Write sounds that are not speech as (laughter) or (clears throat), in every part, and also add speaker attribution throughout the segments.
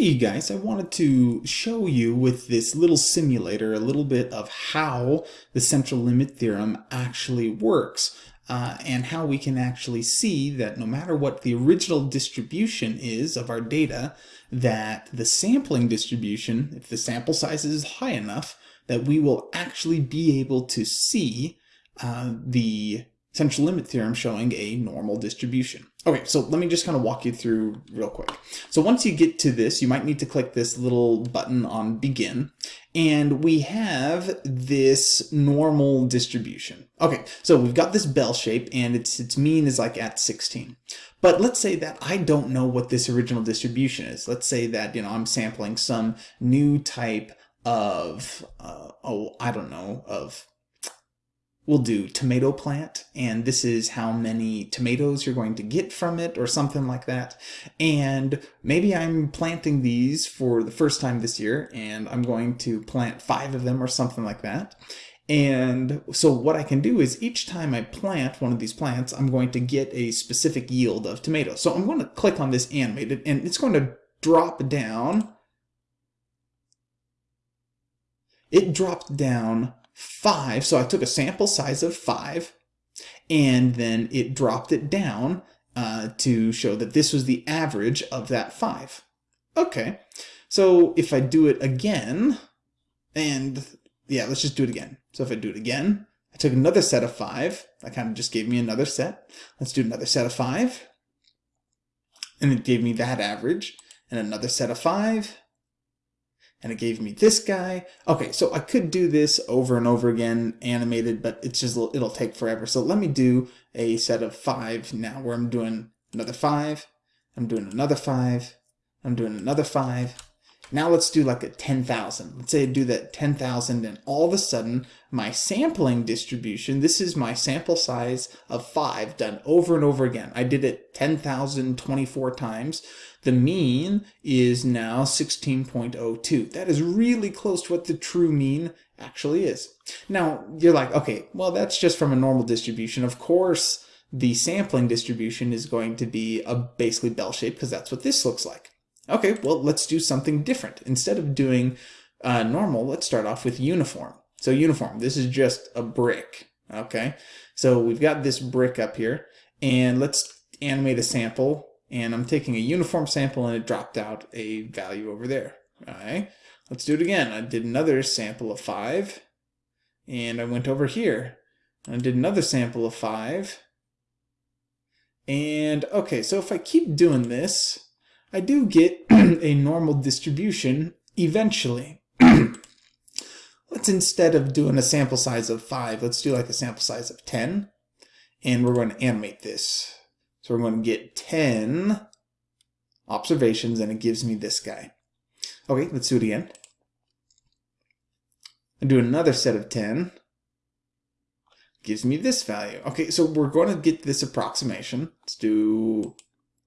Speaker 1: Hey guys, I wanted to show you with this little simulator a little bit of how the central limit theorem actually works uh, and how we can actually see that no matter what the original distribution is of our data, that the sampling distribution, if the sample size is high enough, that we will actually be able to see uh, the central limit theorem showing a normal distribution. Okay, so let me just kind of walk you through real quick. So once you get to this, you might need to click this little button on begin, and we have this normal distribution. Okay, so we've got this bell shape, and its, its mean is like at 16. But let's say that I don't know what this original distribution is. Let's say that, you know, I'm sampling some new type of, uh, oh, I don't know, of we'll do tomato plant and this is how many tomatoes you're going to get from it or something like that. And maybe I'm planting these for the first time this year and I'm going to plant five of them or something like that. And so what I can do is each time I plant one of these plants I'm going to get a specific yield of tomatoes. So I'm going to click on this animated and it's going to drop down. It dropped down 5. So I took a sample size of 5 and then it dropped it down uh, to show that this was the average of that 5. Okay, so if I do it again, and yeah, let's just do it again. So if I do it again, I took another set of 5. That kind of just gave me another set. Let's do another set of 5. And it gave me that average. And another set of 5 and it gave me this guy. Okay, so I could do this over and over again animated, but it's just, it'll take forever. So let me do a set of five now where I'm doing another five, I'm doing another five, I'm doing another five, now let's do like a 10,000. Let's say I do that 10,000 and all of a sudden my sampling distribution, this is my sample size of 5 done over and over again. I did it 10,024 times. The mean is now 16.02. That is really close to what the true mean actually is. Now you're like, okay, well that's just from a normal distribution. Of course, the sampling distribution is going to be a basically bell shape because that's what this looks like. Okay, well, let's do something different. Instead of doing uh, normal, let's start off with uniform. So uniform, this is just a brick, okay? So we've got this brick up here, and let's animate a sample, and I'm taking a uniform sample, and it dropped out a value over there, all right? Let's do it again. I did another sample of 5, and I went over here. I did another sample of 5, and okay, so if I keep doing this, I do get (clears throat) a normal distribution eventually. (clears throat) let's instead of doing a sample size of 5, let's do like a sample size of 10. And we're going to animate this. So we're going to get 10 observations and it gives me this guy. Okay, let's do it again. And do another set of 10. Gives me this value. Okay, so we're going to get this approximation. Let's do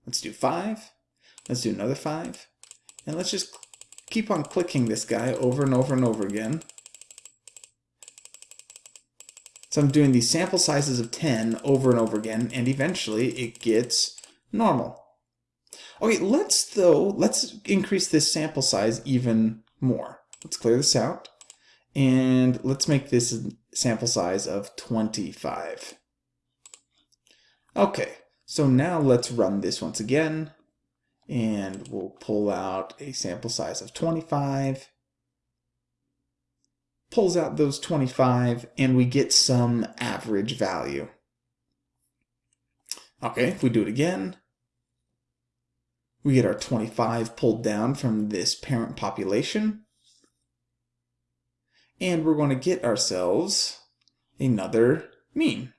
Speaker 1: let's do 5. Let's do another five. And let's just keep on clicking this guy over and over and over again. So I'm doing these sample sizes of 10 over and over again, and eventually it gets normal. Okay, let's though, let's increase this sample size even more. Let's clear this out, and let's make this a sample size of 25. Okay, so now let's run this once again and we'll pull out a sample size of 25 pulls out those 25 and we get some average value. Okay if we do it again we get our 25 pulled down from this parent population. And we're going to get ourselves another mean.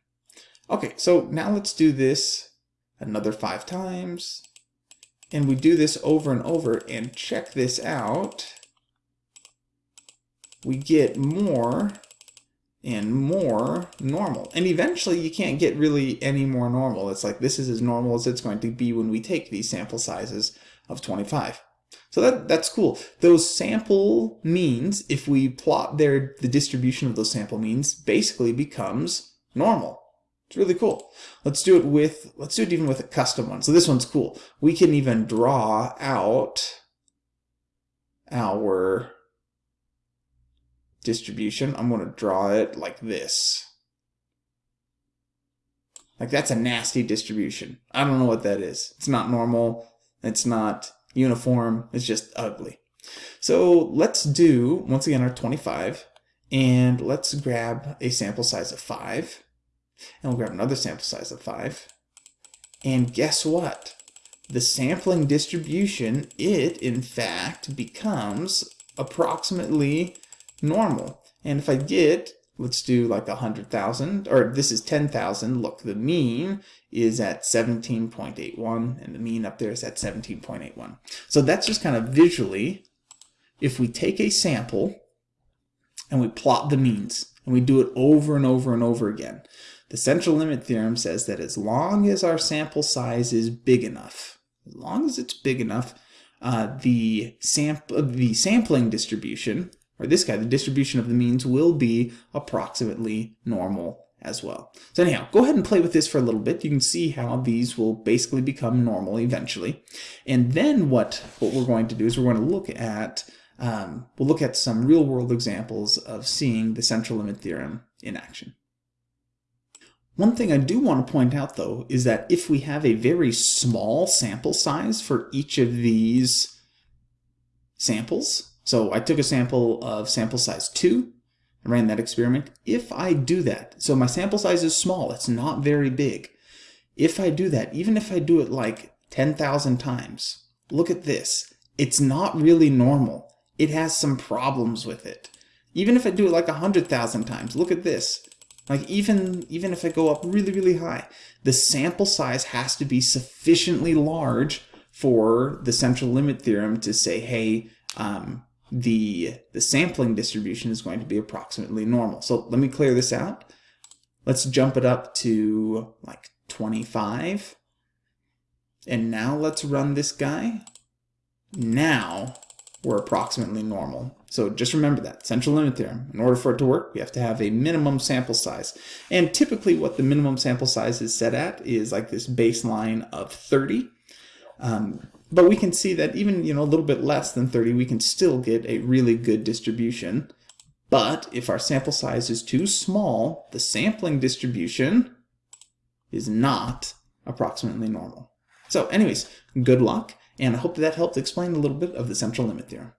Speaker 1: Okay so now let's do this another five times and we do this over and over and check this out, we get more and more normal. And eventually you can't get really any more normal. It's like this is as normal as it's going to be when we take these sample sizes of 25. So that, that's cool. Those sample means, if we plot their the distribution of those sample means, basically becomes normal. It's really cool. Let's do it with, let's do it even with a custom one. So this one's cool. We can even draw out our distribution, I'm going to draw it like this. Like that's a nasty distribution. I don't know what that is. It's not normal. It's not uniform. It's just ugly. So let's do, once again, our 25, and let's grab a sample size of 5, and we'll grab another sample size of 5, and guess what? The sampling distribution, it in fact becomes approximately normal. And if I get, let's do like a 100,000, or this is 10,000, look, the mean is at 17.81, and the mean up there is at 17.81. So that's just kind of visually, if we take a sample and we plot the means, and we do it over and over and over again, the central limit theorem says that as long as our sample size is big enough, as long as it's big enough, uh, the, sample, the sampling distribution or this guy, the distribution of the means will be approximately normal as well. So anyhow, go ahead and play with this for a little bit. You can see how these will basically become normal eventually. And then what, what we're going to do is we're going to look at um, we'll look at some real-world examples of seeing the central limit theorem in action. One thing I do want to point out, though, is that if we have a very small sample size for each of these samples, so I took a sample of sample size 2 and ran that experiment. If I do that, so my sample size is small, it's not very big. If I do that, even if I do it like 10,000 times, look at this. It's not really normal. It has some problems with it. Even if I do it like 100,000 times, look at this. Like even, even if I go up really, really high, the sample size has to be sufficiently large for the central limit theorem to say, hey, um, the, the sampling distribution is going to be approximately normal. So let me clear this out. Let's jump it up to like 25. And now let's run this guy. Now we're approximately normal. So just remember that, central limit theorem. In order for it to work, we have to have a minimum sample size. And typically what the minimum sample size is set at is like this baseline of 30. Um, but we can see that even you know a little bit less than 30, we can still get a really good distribution. But if our sample size is too small, the sampling distribution is not approximately normal. So anyways, good luck, and I hope that helped explain a little bit of the central limit theorem.